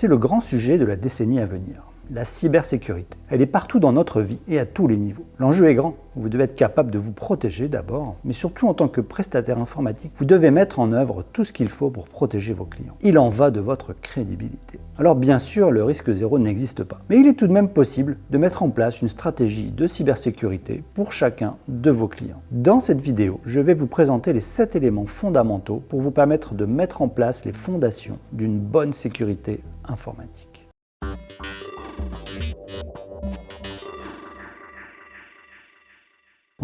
C'est le grand sujet de la décennie à venir la cybersécurité. Elle est partout dans notre vie et à tous les niveaux. L'enjeu est grand. Vous devez être capable de vous protéger d'abord, mais surtout en tant que prestataire informatique, vous devez mettre en œuvre tout ce qu'il faut pour protéger vos clients. Il en va de votre crédibilité. Alors bien sûr, le risque zéro n'existe pas, mais il est tout de même possible de mettre en place une stratégie de cybersécurité pour chacun de vos clients. Dans cette vidéo, je vais vous présenter les 7 éléments fondamentaux pour vous permettre de mettre en place les fondations d'une bonne sécurité informatique.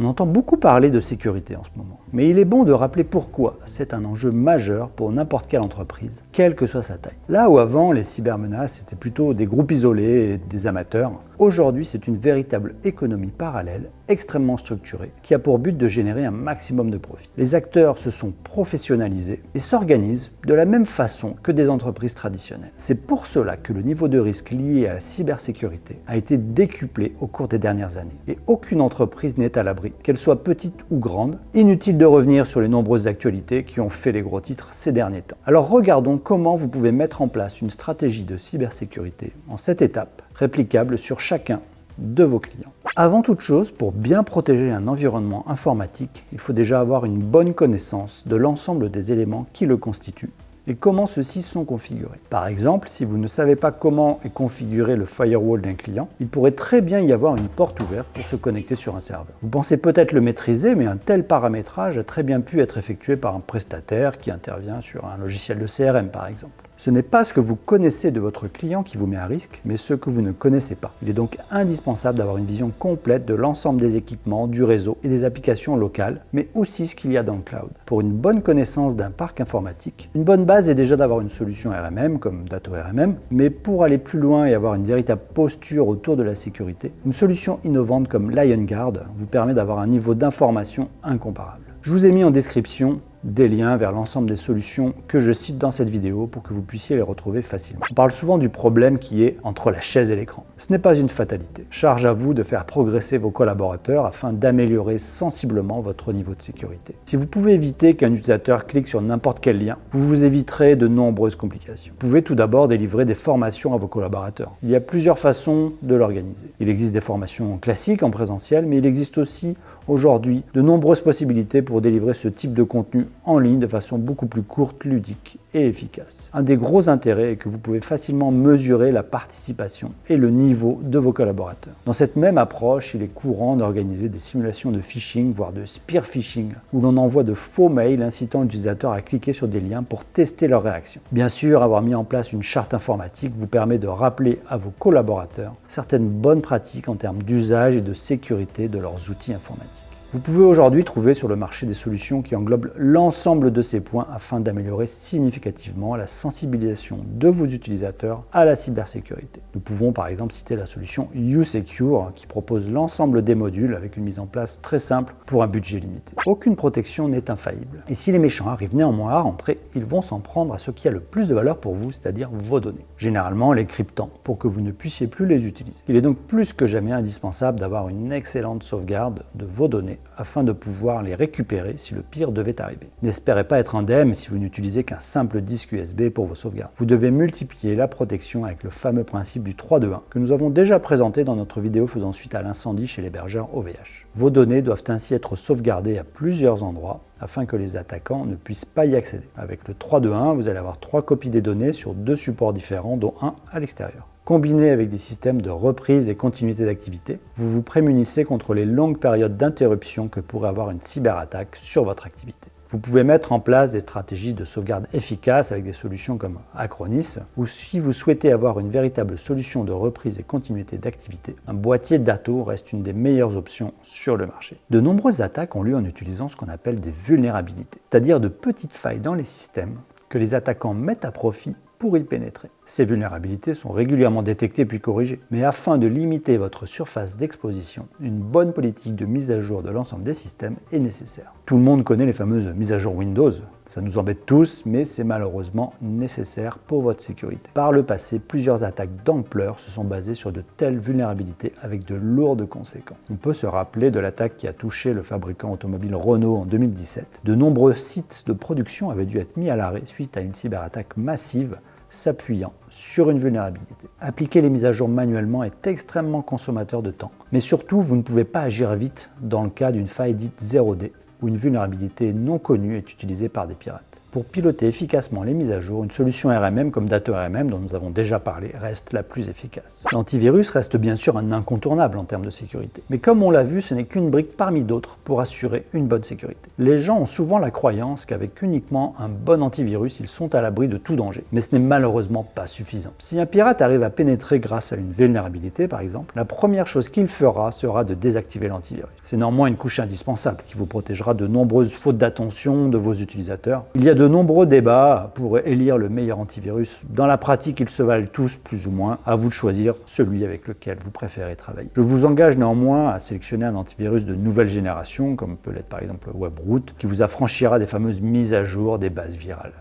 On entend beaucoup parler de sécurité en ce moment, mais il est bon de rappeler pourquoi c'est un enjeu majeur pour n'importe quelle entreprise, quelle que soit sa taille. Là où avant les cybermenaces étaient plutôt des groupes isolés et des amateurs, aujourd'hui c'est une véritable économie parallèle, extrêmement structurée, qui a pour but de générer un maximum de profit. Les acteurs se sont professionnalisés et s'organisent de la même façon que des entreprises traditionnelles. C'est pour cela que le niveau de risque lié à la cybersécurité a été décuplé au cours des dernières années, et aucune entreprise n'est à l'abri qu'elle soit petite ou grande. Inutile de revenir sur les nombreuses actualités qui ont fait les gros titres ces derniers temps. Alors regardons comment vous pouvez mettre en place une stratégie de cybersécurité en cette étape, réplicable sur chacun de vos clients. Avant toute chose, pour bien protéger un environnement informatique, il faut déjà avoir une bonne connaissance de l'ensemble des éléments qui le constituent et comment ceux-ci sont configurés. Par exemple, si vous ne savez pas comment est configuré le firewall d'un client, il pourrait très bien y avoir une porte ouverte pour se connecter sur un serveur. Vous pensez peut-être le maîtriser, mais un tel paramétrage a très bien pu être effectué par un prestataire qui intervient sur un logiciel de CRM par exemple. Ce n'est pas ce que vous connaissez de votre client qui vous met à risque, mais ce que vous ne connaissez pas. Il est donc indispensable d'avoir une vision complète de l'ensemble des équipements, du réseau et des applications locales, mais aussi ce qu'il y a dans le cloud. Pour une bonne connaissance d'un parc informatique, une bonne base est déjà d'avoir une solution RMM comme Dato RMM, mais pour aller plus loin et avoir une véritable posture autour de la sécurité, une solution innovante comme LionGuard vous permet d'avoir un niveau d'information incomparable. Je vous ai mis en description des liens vers l'ensemble des solutions que je cite dans cette vidéo pour que vous puissiez les retrouver facilement. On parle souvent du problème qui est entre la chaise et l'écran. Ce n'est pas une fatalité. Charge à vous de faire progresser vos collaborateurs afin d'améliorer sensiblement votre niveau de sécurité. Si vous pouvez éviter qu'un utilisateur clique sur n'importe quel lien, vous vous éviterez de nombreuses complications. Vous pouvez tout d'abord délivrer des formations à vos collaborateurs. Il y a plusieurs façons de l'organiser. Il existe des formations classiques en présentiel, mais il existe aussi aujourd'hui de nombreuses possibilités pour délivrer ce type de contenu en ligne de façon beaucoup plus courte, ludique et efficace. Un des gros intérêts est que vous pouvez facilement mesurer la participation et le niveau de vos collaborateurs. Dans cette même approche, il est courant d'organiser des simulations de phishing, voire de spear phishing, où l'on envoie de faux mails incitant l'utilisateur à cliquer sur des liens pour tester leur réaction. Bien sûr, avoir mis en place une charte informatique vous permet de rappeler à vos collaborateurs certaines bonnes pratiques en termes d'usage et de sécurité de leurs outils informatiques. Vous pouvez aujourd'hui trouver sur le marché des solutions qui englobent l'ensemble de ces points afin d'améliorer significativement la sensibilisation de vos utilisateurs à la cybersécurité. Nous pouvons par exemple citer la solution YouSecure qui propose l'ensemble des modules avec une mise en place très simple pour un budget limité. Aucune protection n'est infaillible. Et si les méchants arrivent néanmoins à rentrer, ils vont s'en prendre à ce qui a le plus de valeur pour vous, c'est-à-dire vos données. Généralement les cryptants, pour que vous ne puissiez plus les utiliser. Il est donc plus que jamais indispensable d'avoir une excellente sauvegarde de vos données afin de pouvoir les récupérer si le pire devait arriver. N'espérez pas être indemne si vous n'utilisez qu'un simple disque USB pour vos sauvegardes. Vous devez multiplier la protection avec le fameux principe du 3-2-1 que nous avons déjà présenté dans notre vidéo faisant suite à l'incendie chez l'hébergeur OVH. Vos données doivent ainsi être sauvegardées à plusieurs endroits afin que les attaquants ne puissent pas y accéder. Avec le 3-2-1, vous allez avoir trois copies des données sur deux supports différents, dont un à l'extérieur. Combiné avec des systèmes de reprise et continuité d'activité, vous vous prémunissez contre les longues périodes d'interruption que pourrait avoir une cyberattaque sur votre activité. Vous pouvez mettre en place des stratégies de sauvegarde efficaces avec des solutions comme Acronis, ou si vous souhaitez avoir une véritable solution de reprise et continuité d'activité, un boîtier Dato reste une des meilleures options sur le marché. De nombreuses attaques ont lieu en utilisant ce qu'on appelle des vulnérabilités, c'est-à-dire de petites failles dans les systèmes que les attaquants mettent à profit pour y pénétrer. Ces vulnérabilités sont régulièrement détectées puis corrigées. Mais afin de limiter votre surface d'exposition, une bonne politique de mise à jour de l'ensemble des systèmes est nécessaire. Tout le monde connaît les fameuses mises à jour Windows. Ça nous embête tous, mais c'est malheureusement nécessaire pour votre sécurité. Par le passé, plusieurs attaques d'ampleur se sont basées sur de telles vulnérabilités avec de lourdes conséquences. On peut se rappeler de l'attaque qui a touché le fabricant automobile Renault en 2017. De nombreux sites de production avaient dû être mis à l'arrêt suite à une cyberattaque massive s'appuyant sur une vulnérabilité. Appliquer les mises à jour manuellement est extrêmement consommateur de temps. Mais surtout, vous ne pouvez pas agir vite dans le cas d'une faille dite 0D, où une vulnérabilité non connue est utilisée par des pirates. Pour piloter efficacement les mises à jour, une solution RMM comme DatoRMM, dont nous avons déjà parlé, reste la plus efficace. L'antivirus reste bien sûr un incontournable en termes de sécurité. Mais comme on l'a vu, ce n'est qu'une brique parmi d'autres pour assurer une bonne sécurité. Les gens ont souvent la croyance qu'avec uniquement un bon antivirus, ils sont à l'abri de tout danger. Mais ce n'est malheureusement pas suffisant. Si un pirate arrive à pénétrer grâce à une vulnérabilité, par exemple, la première chose qu'il fera sera de désactiver l'antivirus. C'est néanmoins une couche indispensable qui vous protégera de nombreuses fautes d'attention de vos utilisateurs. Il y a de nombreux débats pour élire le meilleur antivirus. Dans la pratique, ils se valent tous plus ou moins. À vous de choisir celui avec lequel vous préférez travailler. Je vous engage néanmoins à sélectionner un antivirus de nouvelle génération, comme peut l'être par exemple WebRoot, qui vous affranchira des fameuses mises à jour des bases virales.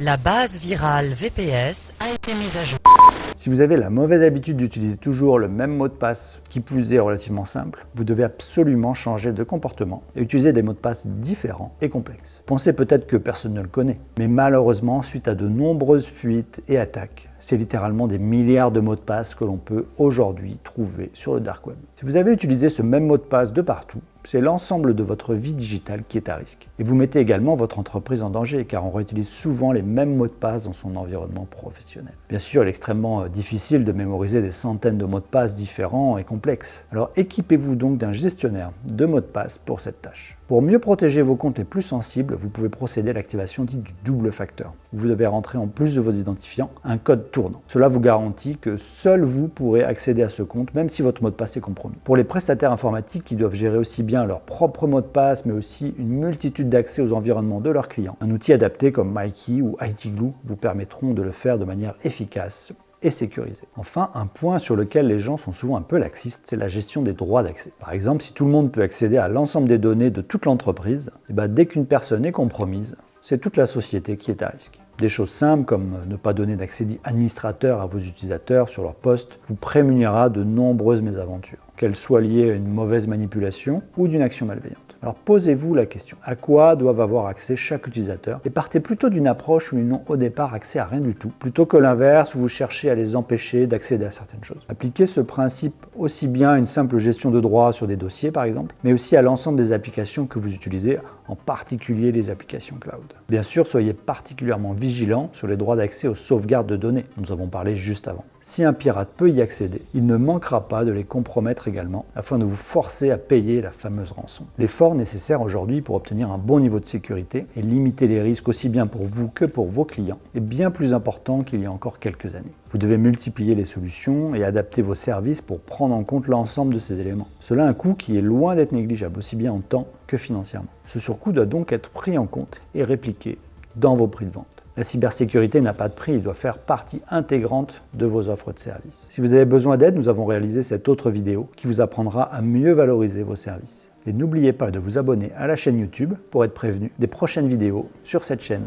La base virale VPS a été mise à jour. Si vous avez la mauvaise habitude d'utiliser toujours le même mot de passe, qui plus est relativement simple, vous devez absolument changer de comportement et utiliser des mots de passe différents et complexes. Pensez peut-être que personne ne le connaît, mais malheureusement, suite à de nombreuses fuites et attaques, c'est littéralement des milliards de mots de passe que l'on peut aujourd'hui trouver sur le dark web. Si vous avez utilisé ce même mot de passe de partout, c'est l'ensemble de votre vie digitale qui est à risque. Et vous mettez également votre entreprise en danger car on réutilise souvent les mêmes mots de passe dans son environnement professionnel. Bien sûr, il est extrêmement euh, difficile de mémoriser des centaines de mots de passe différents et complexes. Alors équipez-vous donc d'un gestionnaire de mots de passe pour cette tâche. Pour mieux protéger vos comptes les plus sensibles, vous pouvez procéder à l'activation dite du double facteur. Vous devez rentrer en plus de vos identifiants un code tournant. Cela vous garantit que seul vous pourrez accéder à ce compte, même si votre mot de passe est compromis. Pour les prestataires informatiques qui doivent gérer aussi bien leur propre mot de passe, mais aussi une multitude d'accès aux environnements de leurs clients. Un outil adapté comme MyKey ou ITGlue vous permettront de le faire de manière efficace et sécurisé. Enfin, un point sur lequel les gens sont souvent un peu laxistes, c'est la gestion des droits d'accès. Par exemple, si tout le monde peut accéder à l'ensemble des données de toute l'entreprise, eh ben, dès qu'une personne est compromise, c'est toute la société qui est à risque. Des choses simples comme ne pas donner d'accès administrateur à vos utilisateurs sur leur poste vous prémunira de nombreuses mésaventures, qu'elles soient liées à une mauvaise manipulation ou d'une action malveillante. Alors posez-vous la question, à quoi doivent avoir accès chaque utilisateur Et partez plutôt d'une approche où ils n'ont au départ accès à rien du tout, plutôt que l'inverse où vous cherchez à les empêcher d'accéder à certaines choses. Appliquez ce principe aussi bien à une simple gestion de droits sur des dossiers par exemple, mais aussi à l'ensemble des applications que vous utilisez, en particulier les applications cloud. Bien sûr, soyez particulièrement vigilant sur les droits d'accès aux sauvegardes de données, nous avons parlé juste avant. Si un pirate peut y accéder, il ne manquera pas de les compromettre également afin de vous forcer à payer la fameuse rançon. L'effort nécessaire aujourd'hui pour obtenir un bon niveau de sécurité et limiter les risques aussi bien pour vous que pour vos clients est bien plus important qu'il y a encore quelques années. Vous devez multiplier les solutions et adapter vos services pour prendre en compte l'ensemble de ces éléments. Cela a un coût qui est loin d'être négligeable, aussi bien en temps que financièrement. Ce surcoût doit donc être pris en compte et répliqué dans vos prix de vente. La cybersécurité n'a pas de prix, il doit faire partie intégrante de vos offres de services. Si vous avez besoin d'aide, nous avons réalisé cette autre vidéo qui vous apprendra à mieux valoriser vos services. Et n'oubliez pas de vous abonner à la chaîne YouTube pour être prévenu des prochaines vidéos sur cette chaîne.